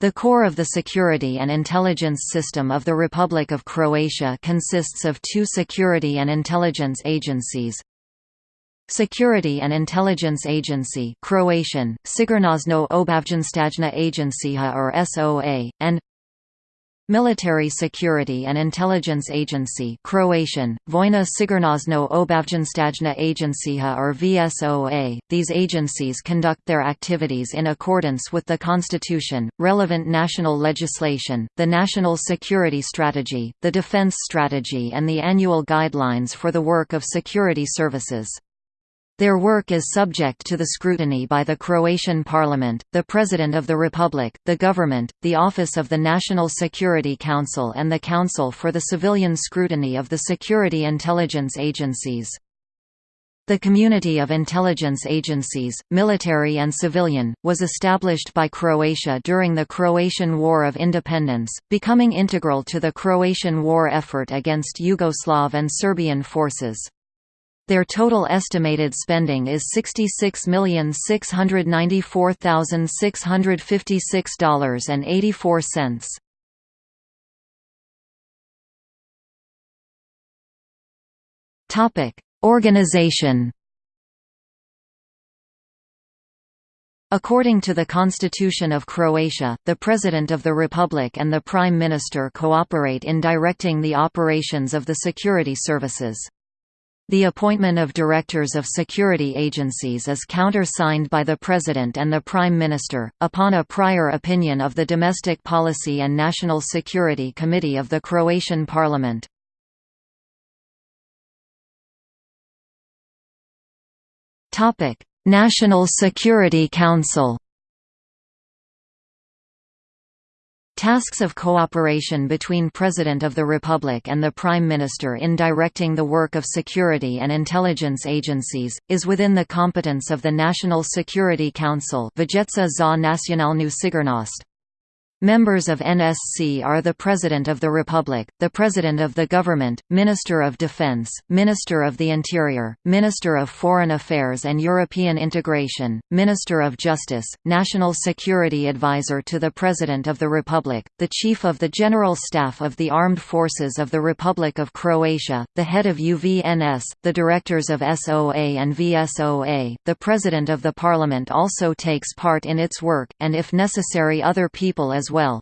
The core of the security and intelligence system of the Republic of Croatia consists of two security and intelligence agencies. Security and Intelligence Agency Croatian, Sigurnosno Obavještajna Agencija or SOA, and Military Security and Intelligence Agency Croatian, Vojna Sigurnosno Obavještajna Agencija or VSOA. These agencies conduct their activities in accordance with the Constitution, relevant national legislation, the National Security Strategy, the Defense Strategy and the annual guidelines for the work of security services. Their work is subject to the scrutiny by the Croatian Parliament, the President of the Republic, the Government, the Office of the National Security Council and the Council for the Civilian Scrutiny of the Security Intelligence Agencies. The Community of Intelligence Agencies, military and civilian, was established by Croatia during the Croatian War of Independence, becoming integral to the Croatian war effort against Yugoslav and Serbian forces. Their total estimated spending is $66,694,656.84. Topic: Organization. According to the Constitution of Croatia, the President of the Republic and the Prime Minister cooperate in directing the operations of the security services. The appointment of directors of security agencies is countersigned by the President and the Prime Minister, upon a prior opinion of the Domestic Policy and National Security Committee of the Croatian Parliament. National Security Council Tasks of cooperation between President of the Republic and the Prime Minister in directing the work of security and intelligence agencies, is within the competence of the National Security Council. Members of NSC are the President of the Republic, the President of the Government, Minister of Defense, Minister of the Interior, Minister of Foreign Affairs and European Integration, Minister of Justice, National Security Advisor to the President of the Republic, the Chief of the General Staff of the Armed Forces of the Republic of Croatia, the head of UVNS, the directors of SOA and VSOA. The President of the Parliament also takes part in its work, and if necessary other people as as well.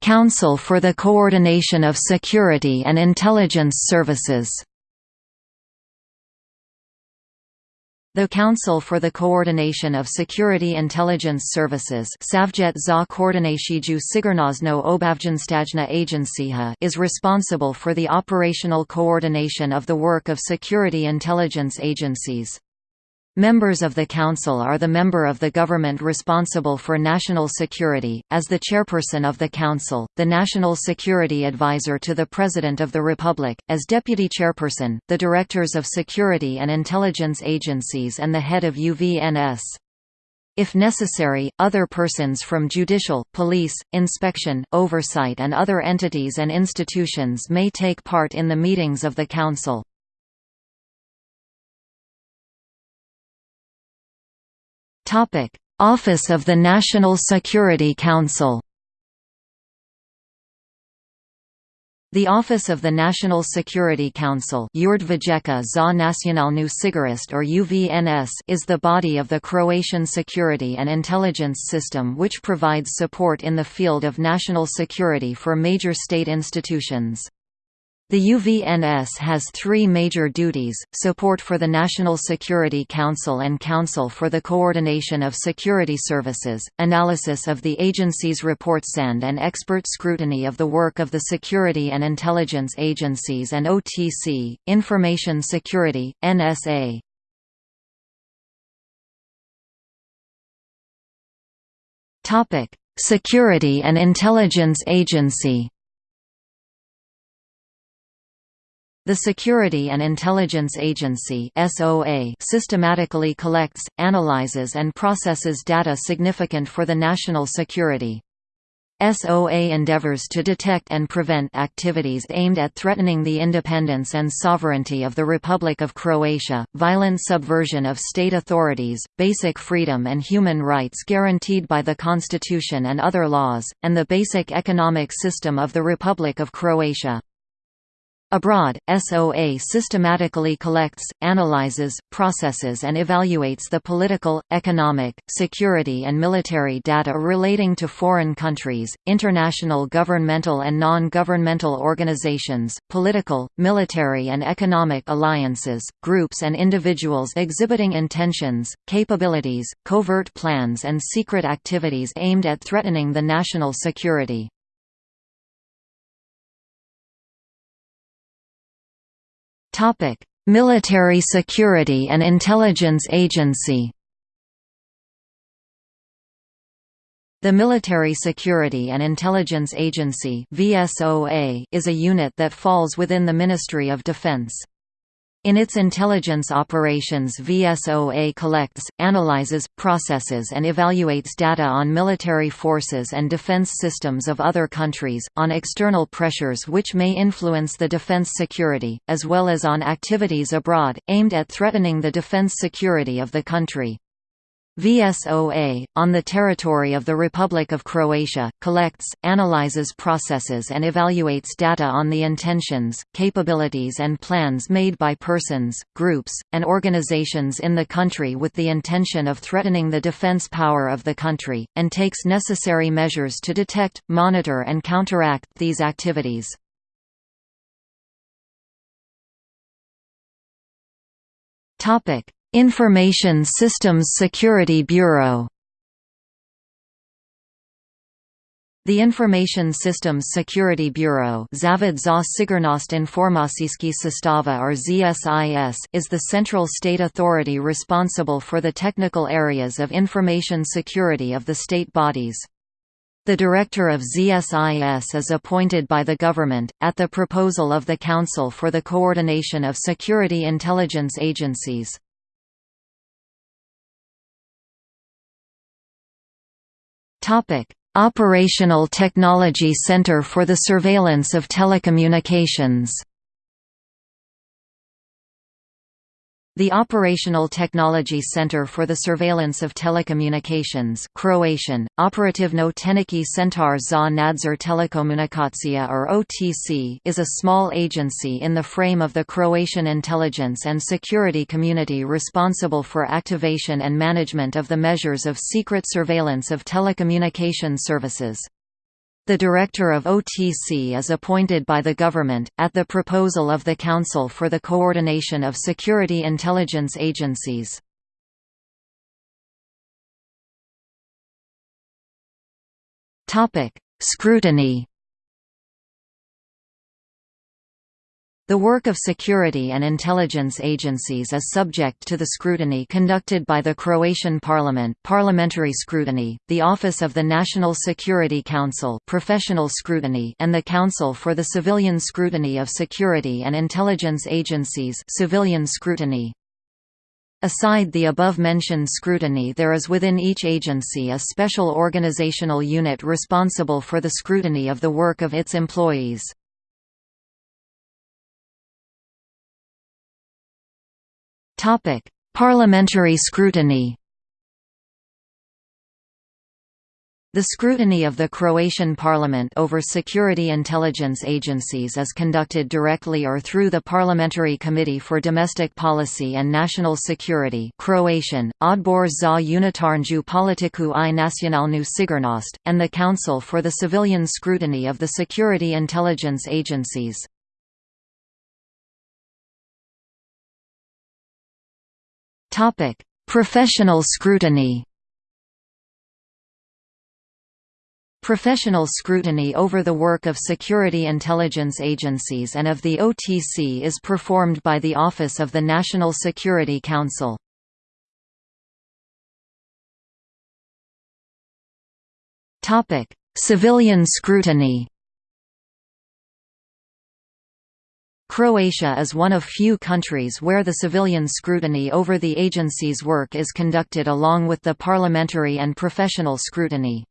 Council for the Coordination of Security and Intelligence Services The Council for the Coordination of Security Intelligence Services is responsible for the operational coordination of the work of security intelligence agencies. Members of the Council are the member of the government responsible for national security, as the chairperson of the Council, the National Security Advisor to the President of the Republic, as deputy chairperson, the directors of security and intelligence agencies and the head of UVNS. If necessary, other persons from judicial, police, inspection, oversight and other entities and institutions may take part in the meetings of the Council. Office of the National Security Council. The Office of the National Security Council or UVNS is the body of the Croatian security and intelligence system which provides support in the field of national security for major state institutions. The UVNS has three major duties, support for the National Security Council and Council for the Coordination of Security Services, analysis of the agency's reports and expert scrutiny of the work of the security and intelligence agencies and OTC, Information Security, NSA. Security and Intelligence Agency The Security and Intelligence Agency systematically collects, analyzes and processes data significant for the national security. SOA endeavors to detect and prevent activities aimed at threatening the independence and sovereignty of the Republic of Croatia, violent subversion of state authorities, basic freedom and human rights guaranteed by the Constitution and other laws, and the basic economic system of the Republic of Croatia. Abroad, SOA systematically collects, analyzes, processes and evaluates the political, economic, security and military data relating to foreign countries, international governmental and non-governmental organizations, political, military and economic alliances, groups and individuals exhibiting intentions, capabilities, covert plans and secret activities aimed at threatening the national security. Topic: Military Security and Intelligence Agency. The Military Security and Intelligence Agency (VSOA) is a unit that falls within the Ministry of Defense. In its intelligence operations VSOA collects, analyzes, processes and evaluates data on military forces and defense systems of other countries, on external pressures which may influence the defense security, as well as on activities abroad, aimed at threatening the defense security of the country. VSOA, on the territory of the Republic of Croatia, collects, analyzes processes and evaluates data on the intentions, capabilities and plans made by persons, groups, and organizations in the country with the intention of threatening the defense power of the country, and takes necessary measures to detect, monitor and counteract these activities. Topic Information Systems Security Bureau The Information Systems Security Bureau Zavod za Sigurnost or ZSIS is the central state authority responsible for the technical areas of information security of the state bodies. The director of ZSIS is appointed by the government, at the proposal of the Council for the Coordination of Security Intelligence Agencies. Topic: Operational Technology Center for the Surveillance of Telecommunications The Operational Technology Center for the Surveillance of Telecommunications Croatian, Operativno Tehnički Centar za nadzor telekomunikacija or OTC is a small agency in the frame of the Croatian intelligence and security community responsible for activation and management of the measures of secret surveillance of telecommunication services. The Director of OTC is appointed by the government, at the proposal of the Council for the Coordination of Security Intelligence Agencies. Scrutiny The work of security and intelligence agencies is subject to the scrutiny conducted by the Croatian Parliament parliamentary scrutiny, the Office of the National Security Council professional scrutiny and the Council for the Civilian Scrutiny of Security and Intelligence Agencies civilian scrutiny. Aside the above-mentioned scrutiny there is within each agency a special organizational unit responsible for the scrutiny of the work of its employees. Topic: Parliamentary scrutiny. The scrutiny of the Croatian parliament over security intelligence agencies is conducted directly or through the Parliamentary Committee for Domestic Policy and National Security Croatian, Odbor za unutarnju politiku i nacionalnu sigurnost, and the Council for the Civilian Scrutiny of the Security Intelligence Agencies. Topic: Professional scrutiny. Professional scrutiny over the work of security intelligence agencies and of the OTC is performed by the Office of the National Security Council. Civilian scrutiny Croatia is one of few countries where the civilian scrutiny over the agency's work is conducted along with the parliamentary and professional scrutiny.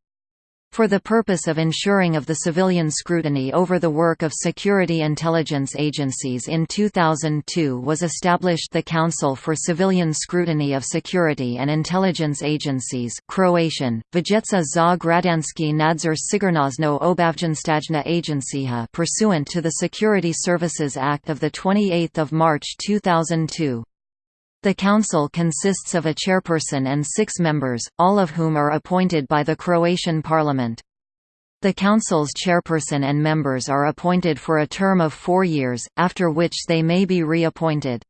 For the purpose of ensuring of the civilian scrutiny over the work of security intelligence agencies in 2002 was established the Council for Civilian Scrutiny of Security and Intelligence Agencies Croatian, Vijeća za građanski nadzor sigurnosno obavještajna agencija pursuant to the Security Services Act of 28 March 2002. The Council consists of a chairperson and six members, all of whom are appointed by the Croatian Parliament. The Council's chairperson and members are appointed for a term of four years, after which they may be reappointed.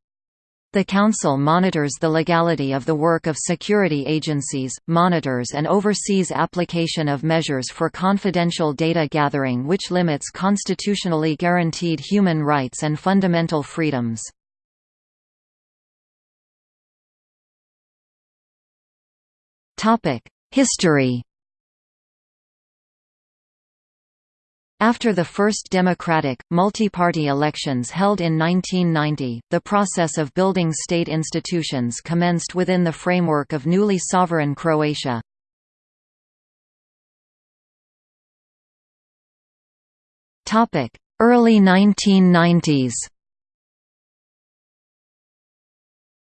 The Council monitors the legality of the work of security agencies, monitors and oversees application of measures for confidential data gathering which limits constitutionally guaranteed human rights and fundamental freedoms. History After the first democratic, multi-party elections held in 1990, the process of building state institutions commenced within the framework of newly sovereign Croatia. Early 1990s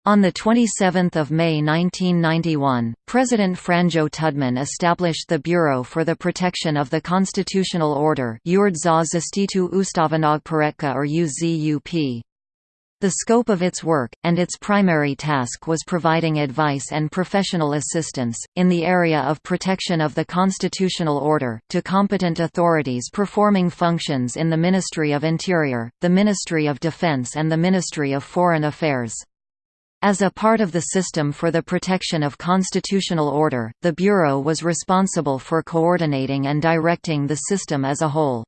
On 27 May 1991, President Franjo Tudman established the Bureau for the Protection of the Constitutional Order or. The scope of its work, and its primary task was providing advice and professional assistance, in the area of protection of the constitutional order, to competent authorities performing functions in the Ministry of Interior, the Ministry of Defense and the Ministry of Foreign Affairs. As a part of the system for the protection of constitutional order, the Bureau was responsible for coordinating and directing the system as a whole.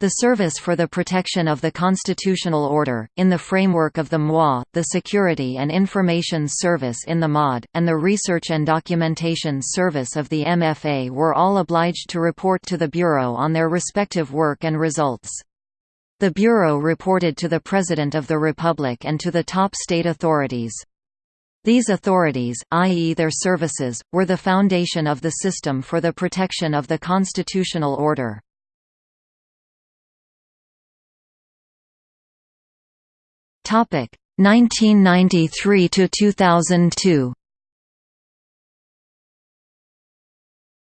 The Service for the Protection of the Constitutional Order, in the framework of the MOI, the Security and Information Service in the MOD, and the Research and Documentation Service of the MFA were all obliged to report to the Bureau on their respective work and results. The Bureau reported to the President of the Republic and to the top state authorities. These authorities, i.e. their services, were the foundation of the system for the protection of the constitutional order. Topic 1993 to 2002.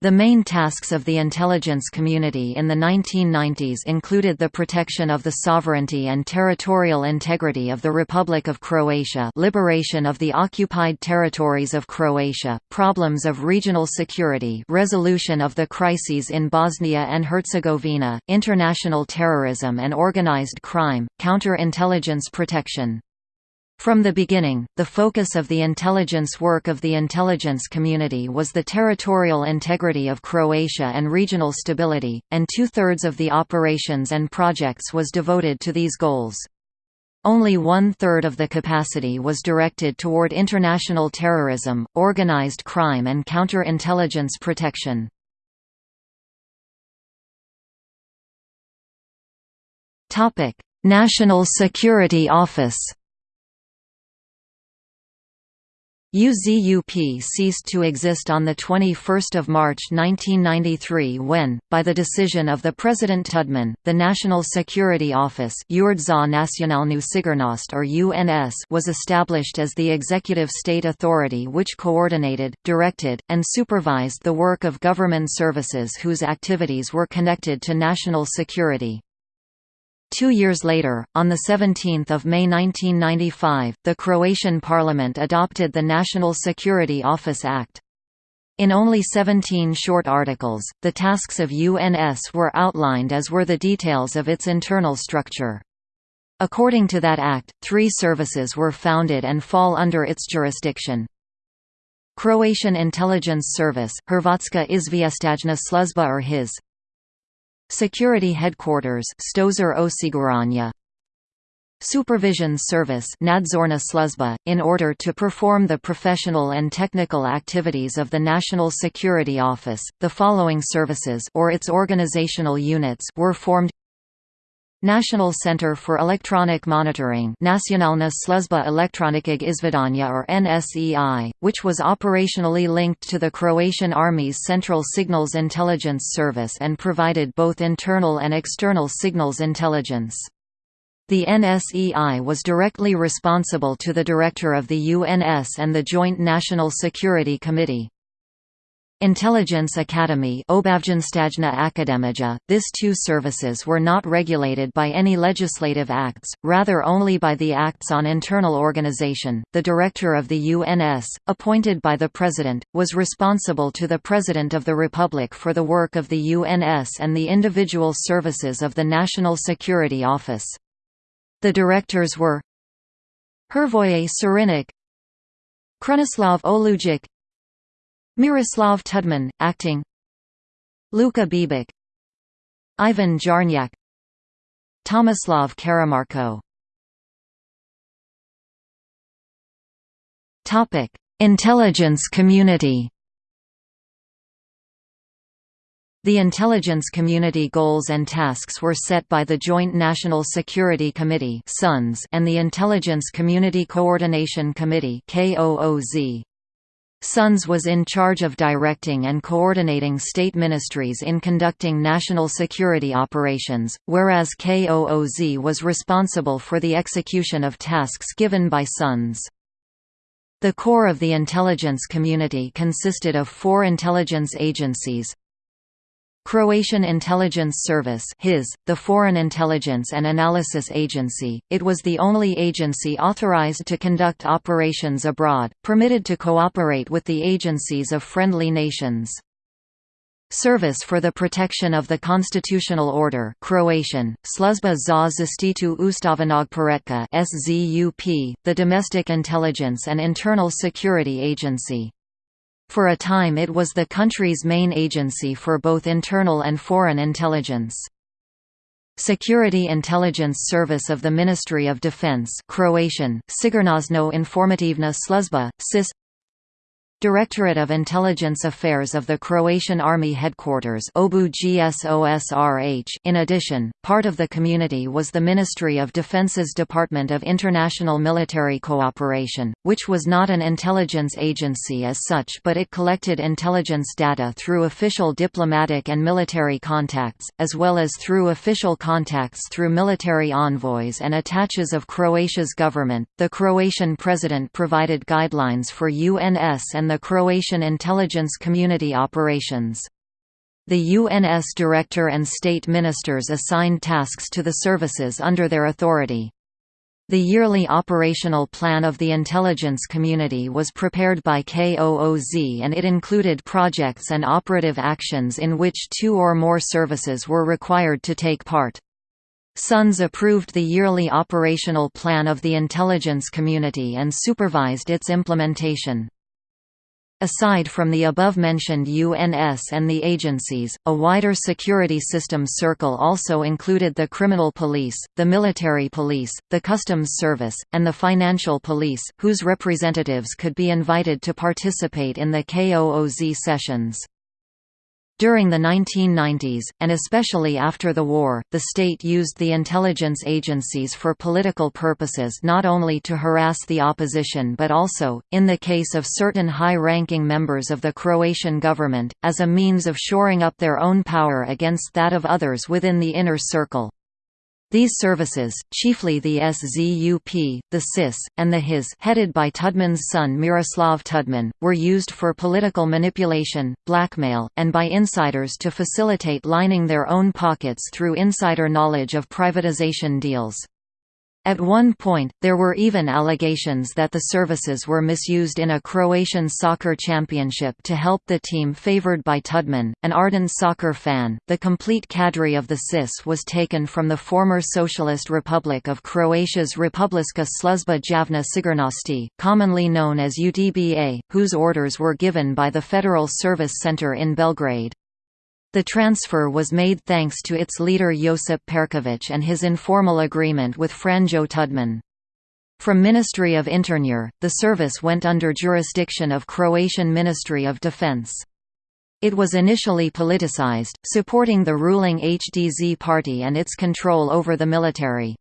The main tasks of the intelligence community in the 1990s included the protection of the sovereignty and territorial integrity of the Republic of Croatia liberation of the occupied territories of Croatia, problems of regional security resolution of the crises in Bosnia and Herzegovina, international terrorism and organized crime, counter-intelligence protection. From the beginning, the focus of the intelligence work of the intelligence community was the territorial integrity of Croatia and regional stability, and two-thirds of the operations and projects was devoted to these goals. Only one-third of the capacity was directed toward international terrorism, organized crime and counter-intelligence protection. National Security Office UZUP ceased to exist on 21 March 1993 when, by the decision of the President Tudman, the National Security Office or UNS was established as the executive state authority which coordinated, directed, and supervised the work of government services whose activities were connected to national security. Two years later, on 17 May 1995, the Croatian parliament adopted the National Security Office Act. In only 17 short articles, the tasks of UNS were outlined as were the details of its internal structure. According to that act, three services were founded and fall under its jurisdiction. Croatian Intelligence Service, Hrvatska izvještajna služba or HIS, Security Headquarters Stožer osiguranja. Supervision Service Nadzorna sluzba, in order to perform the professional and technical activities of the National Security Office, the following services or its organizational units were formed National Center for Electronic Monitoring Nacionalna Služba elektroničkog izvidanja or NSEI, which was operationally linked to the Croatian Army's Central Signals Intelligence Service and provided both internal and external signals intelligence. The NSEI was directly responsible to the Director of the UNS and the Joint National Security Committee. Intelligence Academy this two services were not regulated by any legislative acts, rather only by the Acts on Internal Organization. The Director of the UNS, appointed by the President, was responsible to the President of the Republic for the work of the UNS and the individual services of the National Security Office. The directors were Hrvoje Šarinić Krunoslav Olujic Miroslav Tudman, acting. Luka Bebić. Ivan Jarnjak. Tomislav Karamarko. Intelligence community. The intelligence community goals and tasks were set by the Joint National Security Committee and the Intelligence Community Coordination Committee SUNS was in charge of directing and coordinating state ministries in conducting national security operations, whereas KOOZ was responsible for the execution of tasks given by SUNS. The core of the intelligence community consisted of four intelligence agencies, Croatian Intelligence Service HIS, the Foreign Intelligence and Analysis Agency, it was the only agency authorized to conduct operations abroad, permitted to cooperate with the agencies of friendly nations. Service for the Protection of the Constitutional Order Croatian, Sluzba za zaštitu ustavnog poretka SZUP, the Domestic Intelligence and Internal Security Agency. For a time it was the country's main agency for both internal and foreign intelligence. Security Intelligence Service of the Ministry of Defense Croatian, Sigurnosno informativna sluzba, SIS Directorate of Intelligence Affairs of the Croatian Army Headquarters In addition, part of the community was the Ministry of Defense's Department of International Military Cooperation, which was not an intelligence agency as such but it collected intelligence data through official diplomatic and military contacts, as well as through official contacts through military envoys and attaches of Croatia's government. The Croatian president provided guidelines for UNS and the Croatian intelligence community operations. The UNS director and state ministers assigned tasks to the services under their authority. The yearly operational plan of the intelligence community was prepared by KOOZ and it included projects and operative actions in which two or more services were required to take part. SUNS approved the yearly operational plan of the intelligence community and supervised its implementation. Aside from the above-mentioned UNS and the agencies, a wider security system circle also included the criminal police, the military police, the customs service, and the financial police, whose representatives could be invited to participate in the KOOZ sessions. During the 1990s, and especially after the war, the state used the intelligence agencies for political purposes not only to harass the opposition but also, in the case of certain high-ranking members of the Croatian government, as a means of shoring up their own power against that of others within the inner circle. These services, chiefly the SZUP, the SIS, and the HIS headed by Tudman's son Miroslav Tudman, were used for political manipulation, blackmail, and by insiders to facilitate lining their own pockets through insider knowledge of privatization deals. At one point, there were even allegations that the services were misused in a Croatian soccer championship to help the team favored by Tudman, an ardent soccer fan. The complete cadre of the SIS was taken from the former Socialist Republic of Croatia's Republiska Sluzba Javna Sigurnosti, commonly known as UDBA, whose orders were given by the Federal Service Center in Belgrade. The transfer was made thanks to its leader Josip Perković and his informal agreement with Franjo Tudman. From Ministry of Interior, the service went under jurisdiction of Croatian Ministry of Defense. It was initially politicized, supporting the ruling HDZ party and its control over the military.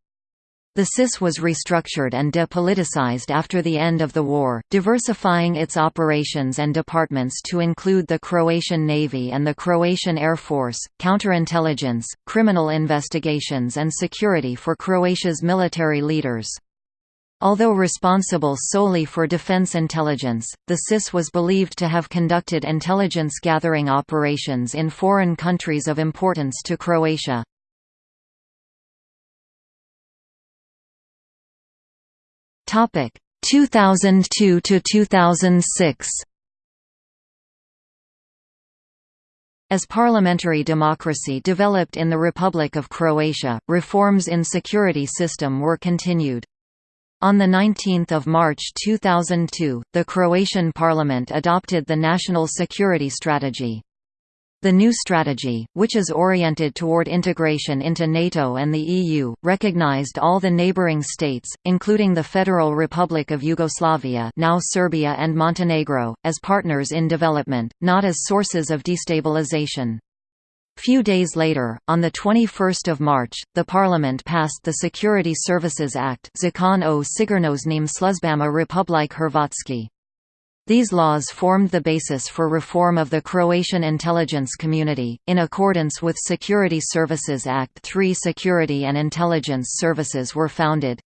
The SIS was restructured and depoliticized after the end of the war, diversifying its operations and departments to include the Croatian Navy and the Croatian Air Force, counterintelligence, criminal investigations and security for Croatia's military leaders. Although responsible solely for defense intelligence, the SIS was believed to have conducted intelligence gathering operations in foreign countries of importance to Croatia. Topic 2002 to 2006. As parliamentary democracy developed in the Republic of Croatia, reforms in security system were continued. On 19 March 2002, the Croatian parliament adopted the National Security Strategy. The new strategy, which is oriented toward integration into NATO and the EU, recognized all the neighboring states, including the Federal Republic of Yugoslavia now Serbia and Montenegro, as partners in development, not as sources of destabilization. Few days later, on 21 March, the Parliament passed the Security Services Act Zakon o Sigurnosnim Sluzbama Republike Hrvatski. These laws formed the basis for reform of the Croatian intelligence community. In accordance with Security Services Act, three security and intelligence services were founded.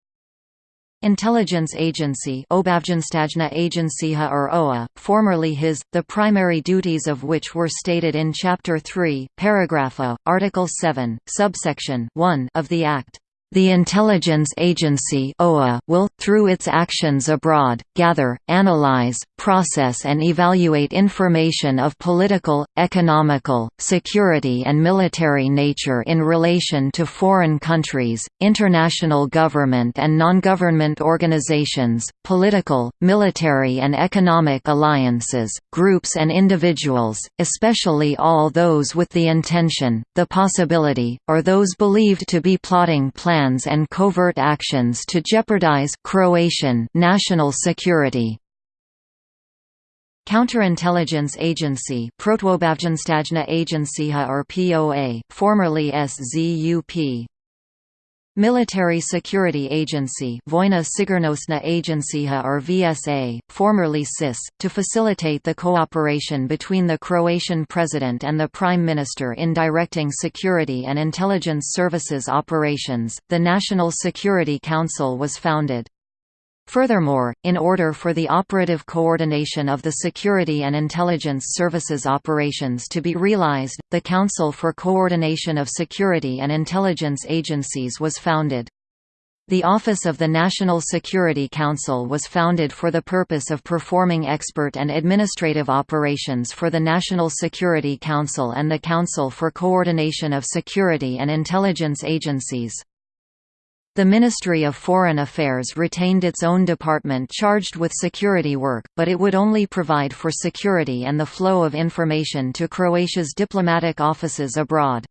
Intelligence Agency Agencija or OA, formerly HIS, the primary duties of which were stated in Chapter 3, Paragraph A, Article 7, subsection 1 of the Act. The intelligence agency OA will, through its actions abroad, gather, analyze, process and evaluate information of political, economical, security and military nature in relation to foreign countries, international government and non-government organizations, political, military and economic alliances, groups and individuals, especially all those with the intention, the possibility, or those believed to be plotting plans plans and covert actions to jeopardize Croatian national security. Counterintelligence Agency Protuobavještajna Agencija or POA, formerly SZUP Military Security Agency Vojna Sigurnosna Agencija or VSA, formerly SIS, to facilitate the cooperation between the Croatian President and the Prime Minister in directing security and intelligence services operations. The National Security Council was founded. Furthermore, in order for the operative coordination of the security and intelligence services operations to be realized, the Council for Coordination of Security and Intelligence Agencies was founded. The Office of the National Security Council was founded for the purpose of performing expert and administrative operations for the National Security Council and the Council for Coordination of Security and Intelligence Agencies. The Ministry of Foreign Affairs retained its own department charged with security work, but it would only provide for security and the flow of information to Croatia's diplomatic offices abroad.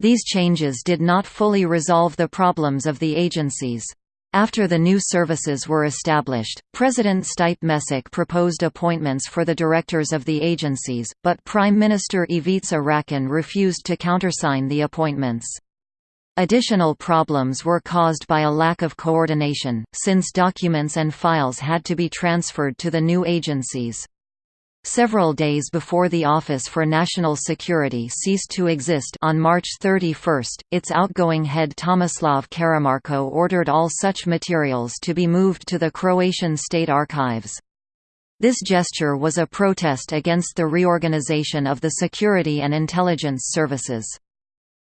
These changes did not fully resolve the problems of the agencies. After the new services were established, President Stipe Mesic proposed appointments for the directors of the agencies, but Prime Minister Ivica Račan refused to countersign the appointments. Additional problems were caused by a lack of coordination, since documents and files had to be transferred to the new agencies. Several days before the Office for National Security ceased to exist on March 31, its outgoing head Tomislav Karamarko ordered all such materials to be moved to the Croatian State Archives. This gesture was a protest against the reorganization of the security and intelligence services.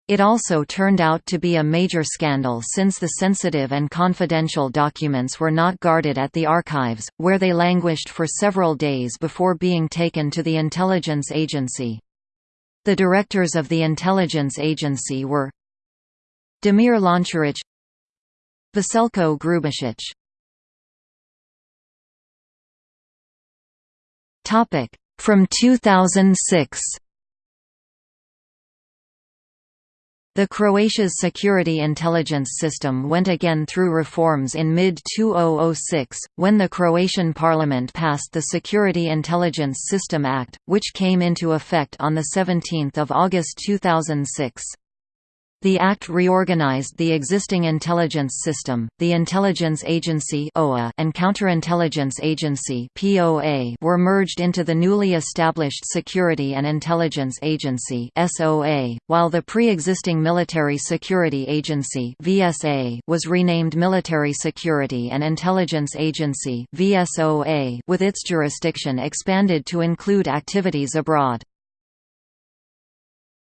It also turned out to be a major scandal since the sensitive and confidential documents were not guarded at the archives, where they languished for several days before being taken to the intelligence agency. The directors of the intelligence agency were Damir Lončarić Veselko Grubišić From 2006 The Croatia's security intelligence system went again through reforms in mid-2006, when the Croatian parliament passed the Security Intelligence System Act, which came into effect on 17 August 2006. The Act reorganized the existing intelligence system, the Intelligence Agency and Counterintelligence Agency were merged into the newly established Security and Intelligence Agency while the pre-existing Military Security Agency was renamed Military Security and Intelligence Agency with its jurisdiction expanded to include activities abroad.